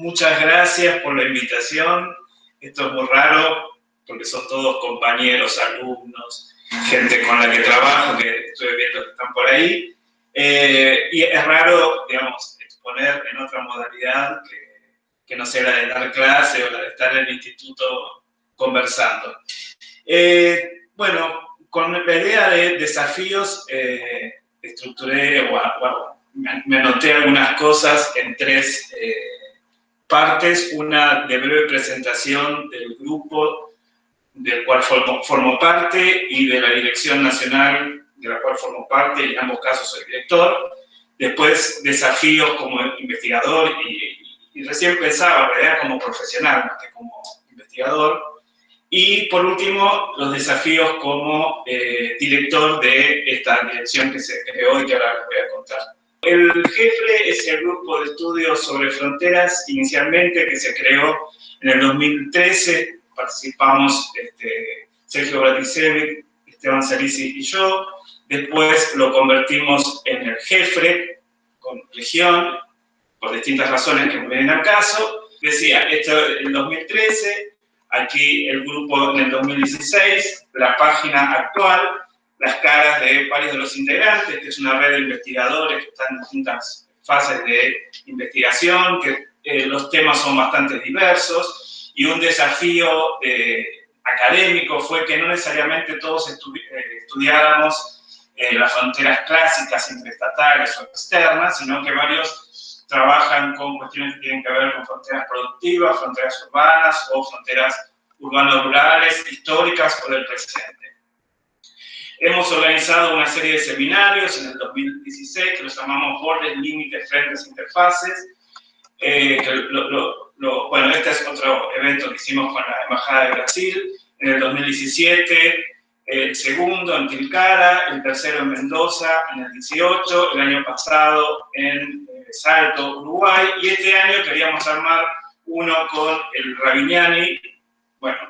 Muchas gracias por la invitación. Esto es muy raro porque son todos compañeros, alumnos, gente con la que trabajo, que estoy viendo que están por ahí. Eh, y es raro, digamos, exponer en otra modalidad que, que, no sea la de dar clase o la de estar en el instituto conversando. Eh, bueno, con la idea de desafíos, eh, estructuré o, me anoté algunas cosas en tres partes. Una de breve presentación del grupo del cual formo, parte y de la dirección nacional de la cual formo parte, y en ambos casos soy director. Después, desafíos como investigador y, recién pensaba, ¿verdad? como profesional más que como investigador. Y por último, los desafíos como eh, director de esta dirección que se creó y que ahora les voy a contar. El jefe es el grupo de estudios sobre fronteras, inicialmente que se creó en el 2013, participamos este, Sergio Bratisevic, Esteban Salisi y yo, después lo convertimos en el jefe con región, por distintas razones que me vienen al caso. Decía, esto en el 2013, aquí el grupo en el 2016, la página actual, las caras de varios de los integrantes, que es una red de investigadores que están en distintas fases de investigación, que eh, los temas son bastante diversos, y un desafío eh, académico fue que no necesariamente todos eh, estudiáramos las fronteras clásicas interestatales o externas, sino que varios trabajan con cuestiones que tienen que ver con fronteras productivas, fronteras urbanas o fronteras urbano-rurales, históricas o del presente. Hemos organizado una serie de seminarios en el 2016 que los llamamos bordes, límites, frentes, interfaces. Eh, bueno, este es otro evento que hicimos con la Embajada de Brasil. En el 2017, el segundo en Tilcara, el tercero en Mendoza, en el 18, el año pasado en eh, Salto, Uruguay, y este año queríamos armar uno con el Ravignani, bueno,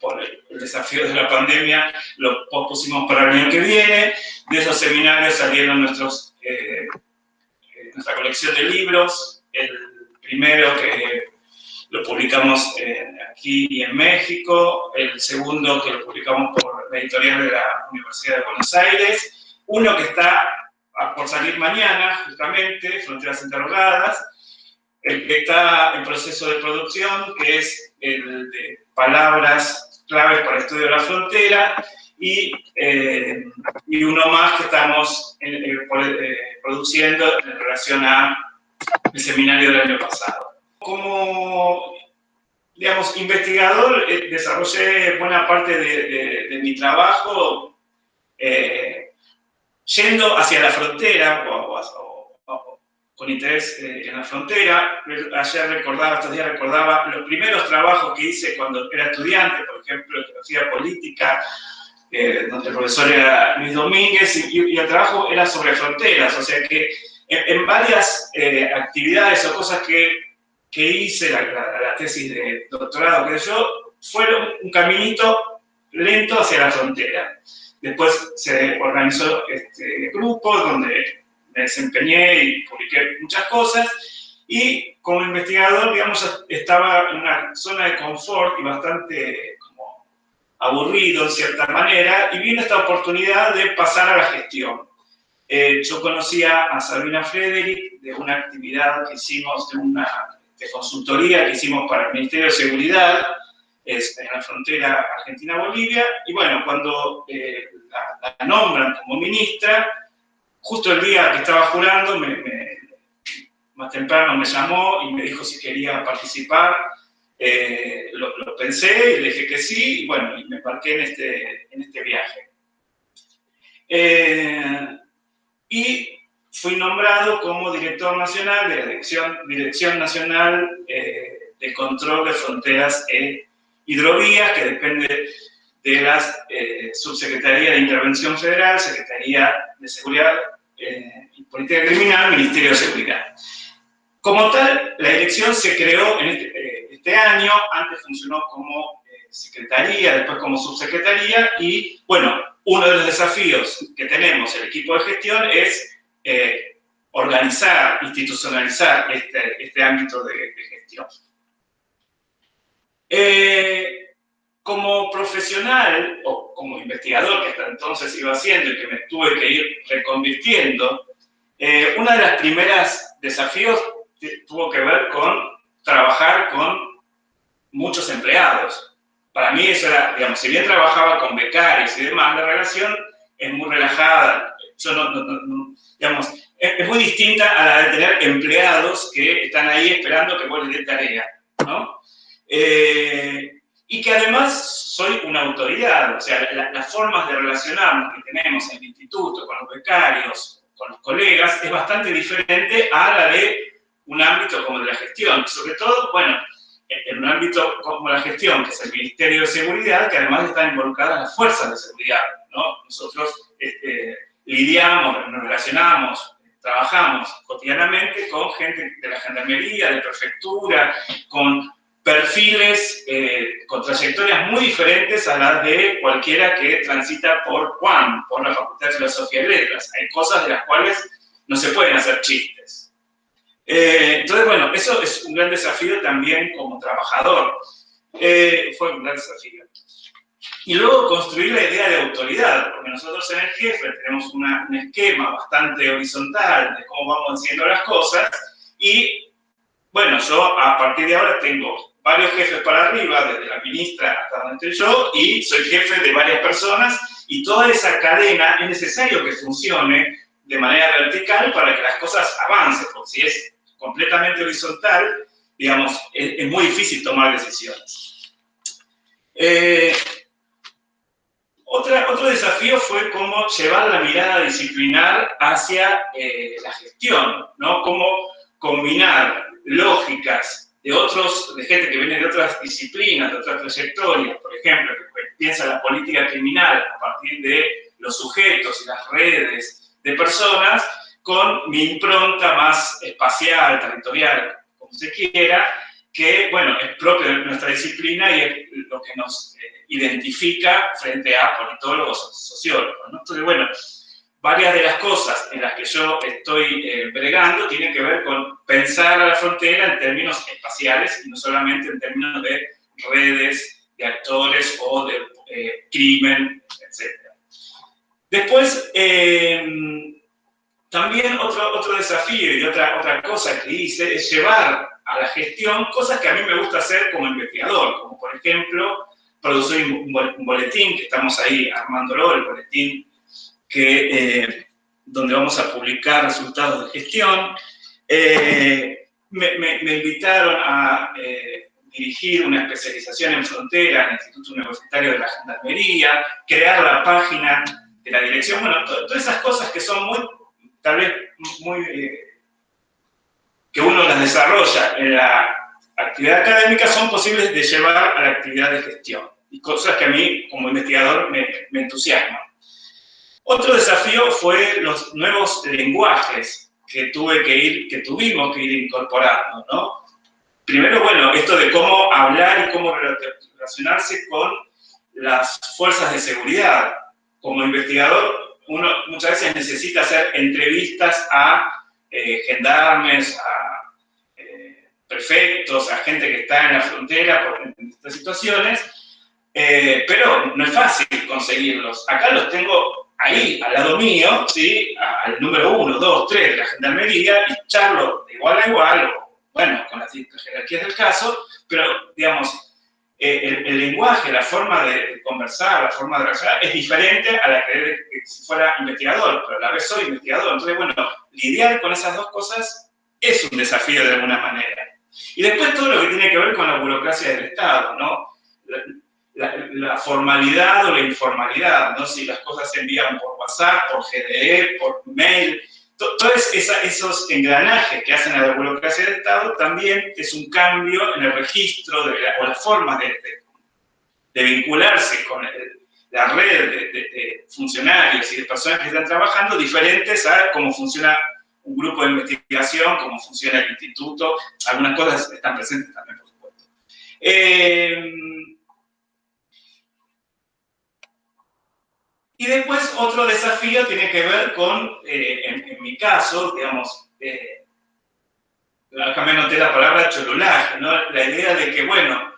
por el, desafío de la pandemia, lo pospusimos para el año que viene. De esos seminarios salieron nuestros, eh, eh, nuestra colección de libros. El primero que lo publicamos aquí y en México. El segundo que lo publicamos por la editorial de la Universidad de Buenos Aires. Uno que está por salir mañana, justamente, Fronteras Interrogadas. El que está en proceso de producción, que es el de palabras claves para el estudio de la frontera y, eh, y uno más que estamos eh, eh, produciendo en relación al seminario del año pasado. Como, digamos, investigador, desarrollé buena parte de, de, mi trabajo yendo hacia la frontera o, con interés eh, en la frontera. Ayer recordaba, estos días recordaba los primeros trabajos que hice cuando era estudiante, por ejemplo, filosofía política, eh, donde el profesor era Luis Domínguez, y, el trabajo era sobre fronteras, o sea que en, varias eh, actividades o cosas que, que hice, la, tesis de doctorado que yo, fueron un caminito lento hacia la frontera. Después se organizó este grupo donde me desempeñé y publiqué muchas cosas. Y como investigador, digamos, estaba en una zona de confort y bastante como aburrido en cierta manera, y vino esta oportunidad de pasar a la gestión. Eh, yo conocía a Sabina Frederick de una actividad que hicimos, de una de consultoría que hicimos para el Ministerio de Seguridad, en la frontera Argentina-Bolivia, y bueno, cuando eh, la, nombran como ministra, justo el día que estaba jurando, más temprano me llamó y me dijo si quería participar. Eh, lo, pensé y le dije que sí, y bueno, y me embarqué en este, en este viaje. Eh, y fui nombrado como director nacional de la Dirección, Dirección Nacional eh, de Control de Fronteras e Hidrovías, que depende de la Subsecretaría de Intervención Federal, Secretaría de Seguridad eh, política criminal, Ministerio de Seguridad. Como tal, la dirección se creó en este, eh, este año, antes funcionó como eh, secretaría, después como subsecretaría, y bueno, uno de los desafíos que tenemos el equipo de gestión es organizar, institucionalizar este, este ámbito de, gestión. Como profesional o como investigador que hasta entonces iba haciendo y que me tuve que ir reconvirtiendo, eh, una de las primeras desafíos tuvo que ver con trabajar con muchos empleados. Para mí eso era, digamos, si bien trabajaba con becarios y demás, la relación es muy relajada. Yo no, digamos, es, muy distinta a la de tener empleados que están ahí esperando que vos les dé tarea, ¿no? Eh, y que además soy una autoridad, o sea, las formas de relacionarnos que tenemos en el instituto, con los becarios, con los colegas, es bastante diferente a la de un ámbito como de la gestión. Sobre todo, bueno, en un ámbito como la gestión, que es el Ministerio de Seguridad, que además están involucradas las fuerzas de seguridad, ¿no? Nosotros este, lidiamos, nos relacionamos, trabajamos cotidianamente con gente de la gendarmería, de prefectura, con perfiles eh, con trayectorias muy diferentes a las de cualquiera que transita por Juan, por la Facultad de Filosofía y Letras. Hay cosas de las cuales no se pueden hacer chistes. Eh, entonces, bueno, eso es un gran desafío también como trabajador. Eh, fue un gran desafío. Y luego construir la idea de autoridad, porque nosotros en el jefe tenemos un esquema bastante horizontal de cómo vamos haciendo las cosas y, bueno, yo a partir de ahora tengo varios jefes para arriba, desde la ministra hasta donde yo, y soy jefe de varias personas, y toda esa cadena es necesario que funcione de manera vertical para que las cosas avancen, porque si es completamente horizontal, digamos, es, muy difícil tomar decisiones. Eh, otro desafío fue cómo llevar la mirada disciplinar hacia eh, la gestión, ¿no? Cómo combinar lógicas de otros, de gente que viene de otras disciplinas, de otras trayectorias, por ejemplo, que piensa la política criminal a partir de los sujetos y las redes de personas, con mi impronta más espacial, territorial, como se quiera, que, bueno, es propio de nuestra disciplina y es lo que nos eh, identifica frente a politólogos, sociólogos, ¿no? Entonces, bueno, varias de las cosas en las que yo estoy eh, bregando tienen que ver con pensar a la frontera en términos espaciales y no solamente en términos de redes, de actores o de eh, crimen, etc. Después, em, también otro, otro desafío y otra, otra cosa que hice es llevar a la gestión cosas que a mí me gusta hacer como investigador, como por ejemplo producir un boletín, que estamos ahí armándolo, el boletín que, eh, donde vamos a publicar resultados de gestión. Eh, me, invitaron a eh, dirigir una especialización en frontera en el Instituto Universitario de la Gendarmería, crear la página de la dirección, bueno, todas esas cosas que son muy, tal vez muy, que uno las desarrolla en la actividad académica son posibles de llevar a la actividad de gestión y cosas que a mí como investigador me, me entusiasman. Otro desafío fue los nuevos lenguajes que ir, que tuvimos que ir incorporando, ¿no? Primero, bueno, esto de cómo hablar y cómo relacionarse con las fuerzas de seguridad. Como investigador, uno muchas veces necesita hacer entrevistas a eh, gendarmes, a eh, prefectos, a gente que está en la frontera por, en estas situaciones, eh, pero no es fácil conseguirlos. Acá los tengo ahí, al lado mío, ¿sí? al número uno, dos, tres de la gendarmería y charlo de igual a igual, bueno, con las jerarquías del caso, pero, digamos, eh, el, lenguaje, la forma de conversar, la forma de reaccionar es diferente a la que, si fuera investigador, pero a la vez soy investigador. Entonces, bueno, lidiar con esas dos cosas es un desafío de alguna manera. Y después todo lo que tiene que ver con la burocracia del Estado, ¿no? La, formalidad o la informalidad, ¿no? Si las cosas se envían por WhatsApp, por GDE, por mail, todos esos engranajes que hacen a la burocracia del Estado también es un cambio en el registro de la, o la forma de, de, vincularse con la red de, funcionarios y de personas que están trabajando diferentes a cómo funciona un grupo de investigación, cómo funciona el instituto, algunas cosas están presentes también, por supuesto. Eh, Y después otro desafío tiene que ver con, eh, en, mi caso, digamos, eh, acá me noté la palabra cholulaje, ¿no? La idea de que, bueno,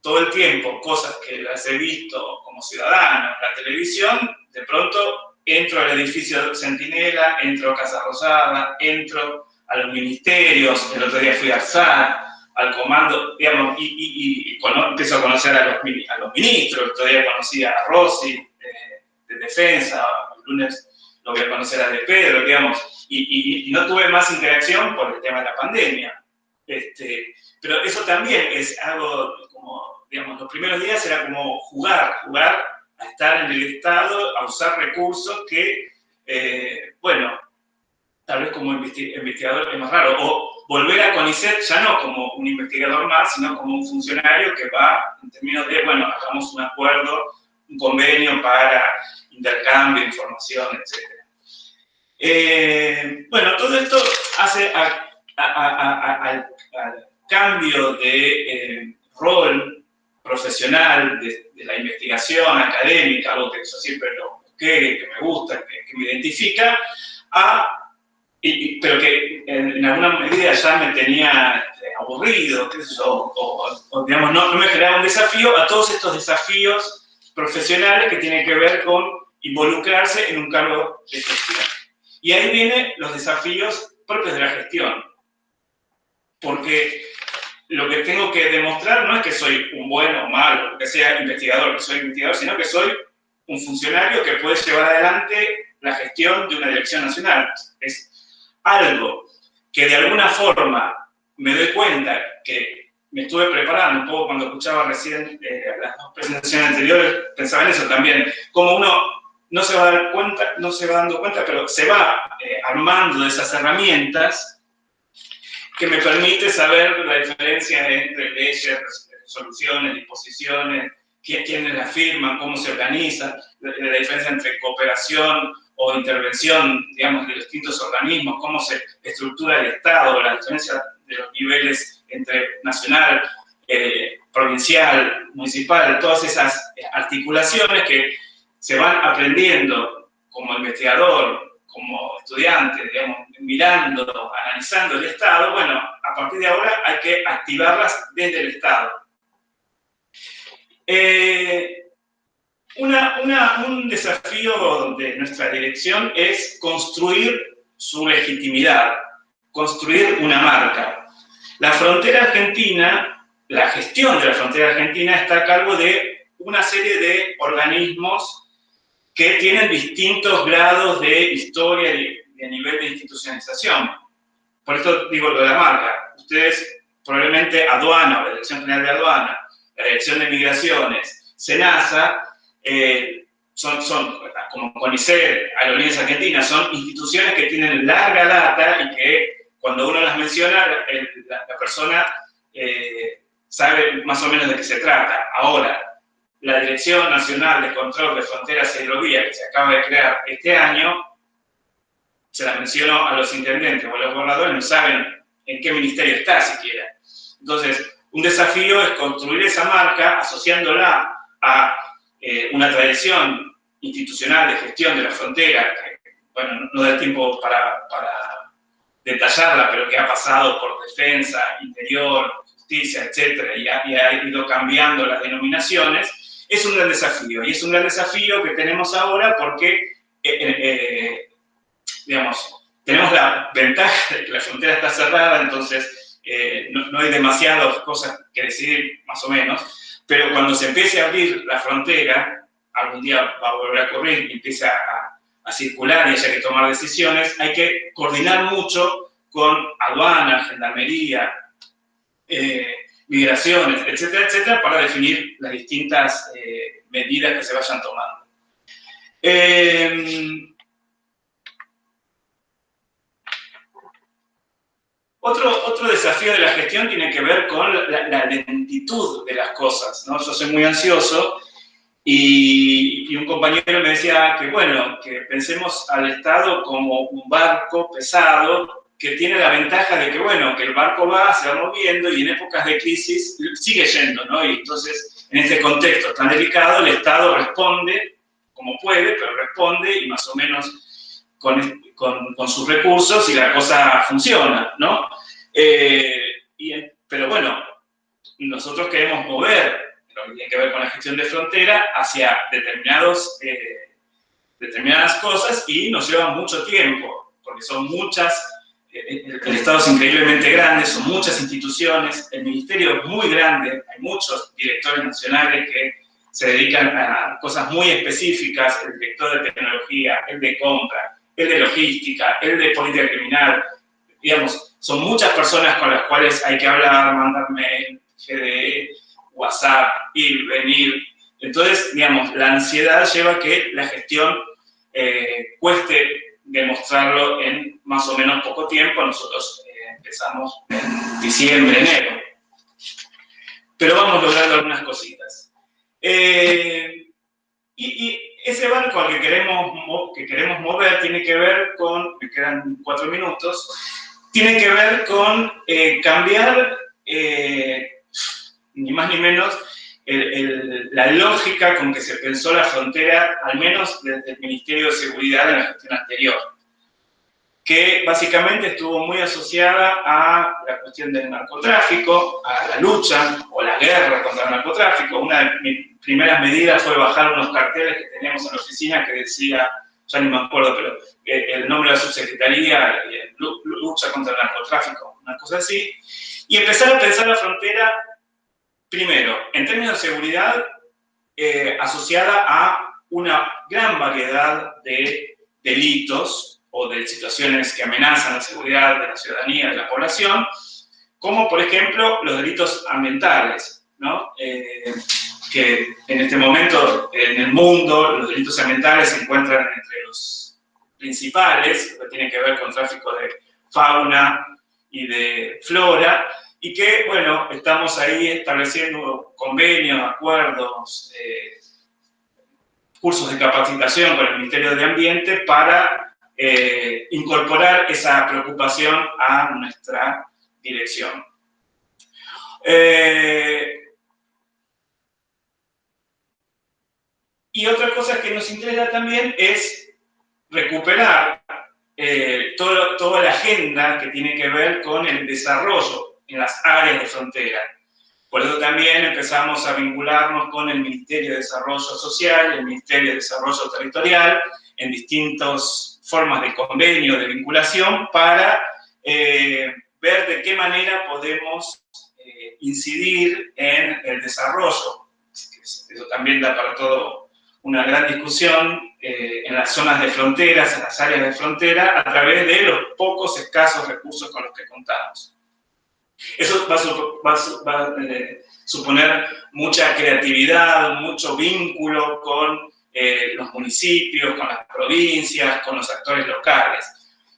todo el tiempo cosas que las he visto como ciudadano en la televisión, de pronto entro al edificio Centinela, entro a Casa Rosada, entro a los ministerios, el otro día fui a SAR, al comando, digamos, y, empiezo a conocer a los, a los ministros, el otro día conocí a Rossi de, de, Defensa, el lunes lo voy a conocer a De Pedro, digamos, y, no tuve más interacción por el tema de la pandemia. Este, pero eso también es algo como, digamos, los primeros días era como jugar, jugar a estar en el Estado, a usar recursos que, eh, bueno, tal vez como investigador es más raro, o volver a CONICET ya no como un investigador más, sino como un funcionario que va en términos de, bueno, hagamos un acuerdo, un convenio para intercambio, información, etc. Eh, bueno, todo esto hace al cambio de eh, rol profesional de, la investigación académica, algo que yo siempre lo busqué, que me gusta, que, me identifica, pero que en, alguna medida ya me tenía este, aburrido, o, digamos, no, no me generaba un desafío, a todos estos desafíos profesionales que tienen que ver con involucrarse en un cargo de gestión. Y ahí vienen los desafíos propios de la gestión. Porque lo que tengo que demostrar no es que soy un bueno o malo, que sea investigador, que soy investigador, sino que soy un funcionario que puede llevar adelante la gestión de una dirección nacional. Es algo que de alguna forma me doy cuenta que me estuve preparando un poco cuando escuchaba recién eh, las dos presentaciones anteriores, pensaba en eso también, como uno no se va a dar cuenta, no se va dando cuenta, pero se va eh, armando de esas herramientas que me permite saber la diferencia entre leyes, resoluciones, disposiciones, quiénes las firman, cómo se organiza, la, diferencia entre cooperación o intervención, digamos, de distintos organismos, cómo se estructura el Estado, la diferencia de los niveles entre nacional, eh, provincial, municipal, todas esas articulaciones que se van aprendiendo como investigador, como estudiante, mirando, analizando el Estado, bueno, a partir de ahora hay que activarlas desde el Estado. Eh, un desafío de nuestra dirección es construir su legitimidad, construir una marca. La frontera argentina, la gestión de la frontera argentina está a cargo de una serie de organismos que tienen distintos grados de historia y de nivel de institucionalización. Por esto digo lo de la marca. Ustedes probablemente aduana, la Dirección General de Aduana, la Dirección de Migraciones, SENASA, eh, son, son, como CONICET, Aerolíneas Argentinas, son instituciones que tienen larga data y que cuando uno las menciona, la, persona eh, sabe más o menos de qué se trata. Ahora, la Dirección Nacional de Control de Fronteras y Hidrovías, que se acaba de crear este año, se la menciono a los intendentes o a los gobernadores, no saben en qué ministerio está siquiera. Entonces, un desafío es construir esa marca asociándola a eh, una tradición institucional de gestión de la frontera, que, bueno, no da tiempo para detallarla, pero que ha pasado por defensa, interior, justicia, etcétera, y ha ido cambiando las denominaciones, es un gran desafío. Y es un gran desafío que tenemos ahora porque, eh, eh, eh, digamos, tenemos la ventaja de que la frontera está cerrada, entonces no, hay demasiadas cosas que decidir, más o menos, pero cuando se empiece a abrir la frontera, algún día va a volver a correr y empieza a, circular y haya que tomar decisiones, hay que coordinar mucho con aduana, gendarmería, migraciones, etcétera, etcétera, para definir las distintas eh, medidas que se vayan tomando. Em, otro, otro desafío de la gestión tiene que ver con la, lentitud de las cosas. ¿no? Yo soy muy ansioso y, y, un compañero me decía que, bueno, que pensemos al Estado como un barco pesado que tiene la ventaja de que, bueno, que el barco va, se va moviendo y en épocas de crisis sigue yendo, ¿no? Y entonces, en este contexto tan delicado, el Estado responde como puede, pero responde y más o menos con, con, sus recursos y la cosa funciona, ¿no? Eh, pero bueno, nosotros queremos mover lo que tiene que ver con la gestión de frontera hacia determinados, eh, determinadas cosas y nos lleva mucho tiempo, porque son muchas, eh, el Estado es increíblemente grande, son muchas instituciones, el ministerio es muy grande, hay muchos directores nacionales que se dedican a cosas muy específicas, el director de tecnología, el de compra, el de logística, el de política criminal, digamos, son muchas personas con las cuales hay que hablar, mandar mail, GDE, WhatsApp, ir, venir. Entonces, digamos, la ansiedad lleva a que la gestión eh, cueste demostrarlo en más o menos poco tiempo. Nosotros eh, empezamos en diciembre, enero. Pero vamos logrando algunas cositas. Eh, y, ese banco al que queremos, que queremos mover tiene que ver con, me quedan cuatro minutos, tiene que ver con cambiar ni más ni menos, la lógica con que se pensó la frontera, al menos desde el Ministerio de Seguridad en la gestión anterior, que básicamente estuvo muy asociada a la cuestión del narcotráfico, a la lucha o la guerra contra el narcotráfico. Una de mis primeras medidas fue bajar unos carteles que teníamos en la oficina que decía, ya ni me acuerdo, pero el nombre de la subsecretaría, lucha contra el narcotráfico, una cosa así, y empezar a pensar la frontera Primero, en términos de seguridad, eh, asociada a una gran variedad de delitos o de situaciones que amenazan la seguridad de la ciudadanía, de la población, como por ejemplo los delitos ambientales, ¿no? Eh, que en este momento en el mundo los delitos ambientales se encuentran entre los principales, que tienen que ver con tráfico de fauna y de flora, y que, bueno, estamos ahí estableciendo convenios, acuerdos, eh, cursos de capacitación con el Ministerio de Ambiente para eh, incorporar esa preocupación a nuestra dirección. Eh, y otra cosa que nos interesa también es recuperar toda la agenda que tiene que ver con el desarrollo en las áreas de frontera. Por eso también empezamos a vincularnos con el Ministerio de Desarrollo Social, el Ministerio de Desarrollo Territorial, en distintas formas de convenio, de vinculación, para eh, ver de qué manera podemos eh, incidir en el desarrollo. Eso también da para todo una gran discusión eh, en las zonas de fronteras, en las áreas de frontera, a través de los pocos escasos recursos con los que contamos. Eso va, a eh, suponer mucha creatividad, mucho vínculo con eh, los municipios, con las provincias, con los actores locales.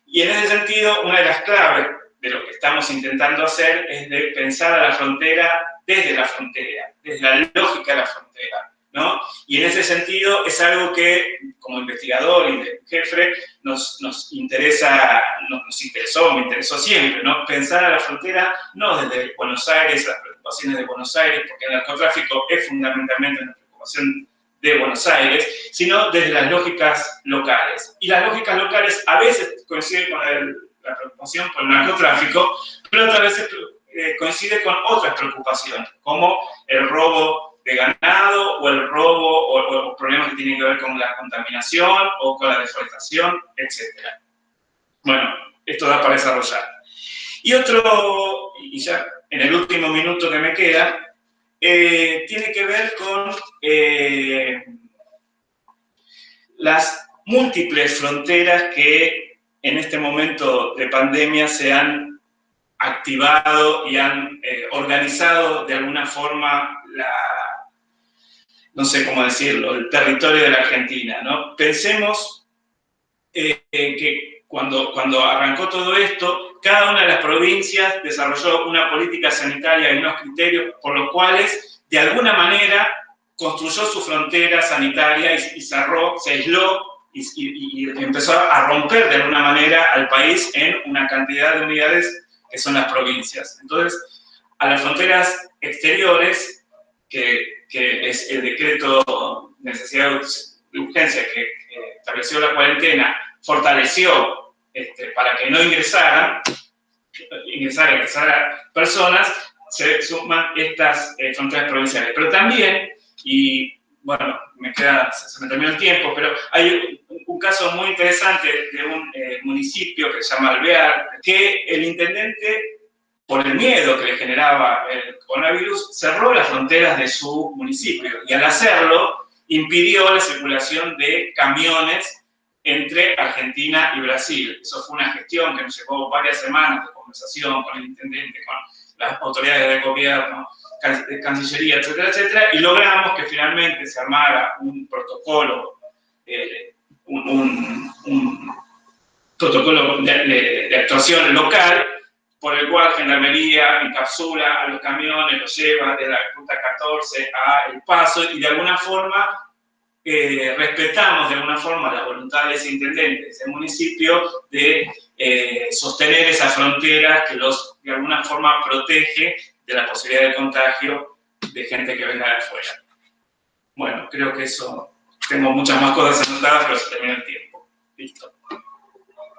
Y en ese sentido, una de las claves de lo que estamos intentando hacer es de pensar a la frontera desde la frontera, desde la lógica de la frontera. ¿No? Y en ese sentido es algo que, como investigador y jefe, nos, nos interesa, nos, interesó, me interesó siempre, ¿no? Pensar a la frontera no desde Buenos Aires, las preocupaciones de Buenos Aires, porque el narcotráfico es fundamentalmente una preocupación de Buenos Aires, sino desde las lógicas locales. Y las lógicas locales a veces coinciden con la preocupación por el narcotráfico, pero otras veces eh, coincide con otras preocupaciones, como el robo de ganado o el robo o, problemas que tienen que ver con la contaminación o con la deforestación, etc. Bueno, esto da para desarrollar. Y otro, y ya en el último minuto que me queda, eh, tiene que ver con eh, las múltiples fronteras que en este momento de pandemia se han activado y han eh, organizado de alguna forma la, no sé cómo decirlo, el territorio de la Argentina, ¿no? Pensemos eh, que cuando, cuando arrancó todo esto, cada una de las provincias desarrolló una política sanitaria y unos criterios por los cuales, de alguna manera, construyó su frontera sanitaria y, cerró, se aisló y, y, empezó a romper de alguna manera al país en una cantidad de unidades que son las provincias. Entonces, a las fronteras exteriores, que que es el decreto necesidad de urgencia que estableció la cuarentena fortaleció este, para que no ingresaran, ingresaran, ingresaran personas, se suman estas eh, fronteras provinciales. Pero también, y bueno, me queda, se me terminó el tiempo, pero hay un, caso muy interesante de un eh, municipio que se llama Alvear, que el intendente, por el miedo que le generaba el coronavirus, cerró las fronteras de su municipio y al hacerlo impidió la circulación de camiones entre Argentina y Brasil. Eso fue una gestión que nos llevó varias semanas de conversación con el intendente, con las autoridades del gobierno, Cancillería, etcétera, etcétera, y logramos que finalmente se armara un protocolo, eh, un, protocolo de, actuación local, por el cual Gendarmería encapsula a los camiones, los lleva de la ruta 14 a El Paso y de alguna forma eh, respetamos de alguna forma la voluntad de ese intendente, de ese municipio, de eh, sostener esa frontera que los de alguna forma protege de la posibilidad de contagio de gente que venga de afuera. Bueno, creo que eso, tengo muchas más cosas anotadas, pero se termina el tiempo. Listo.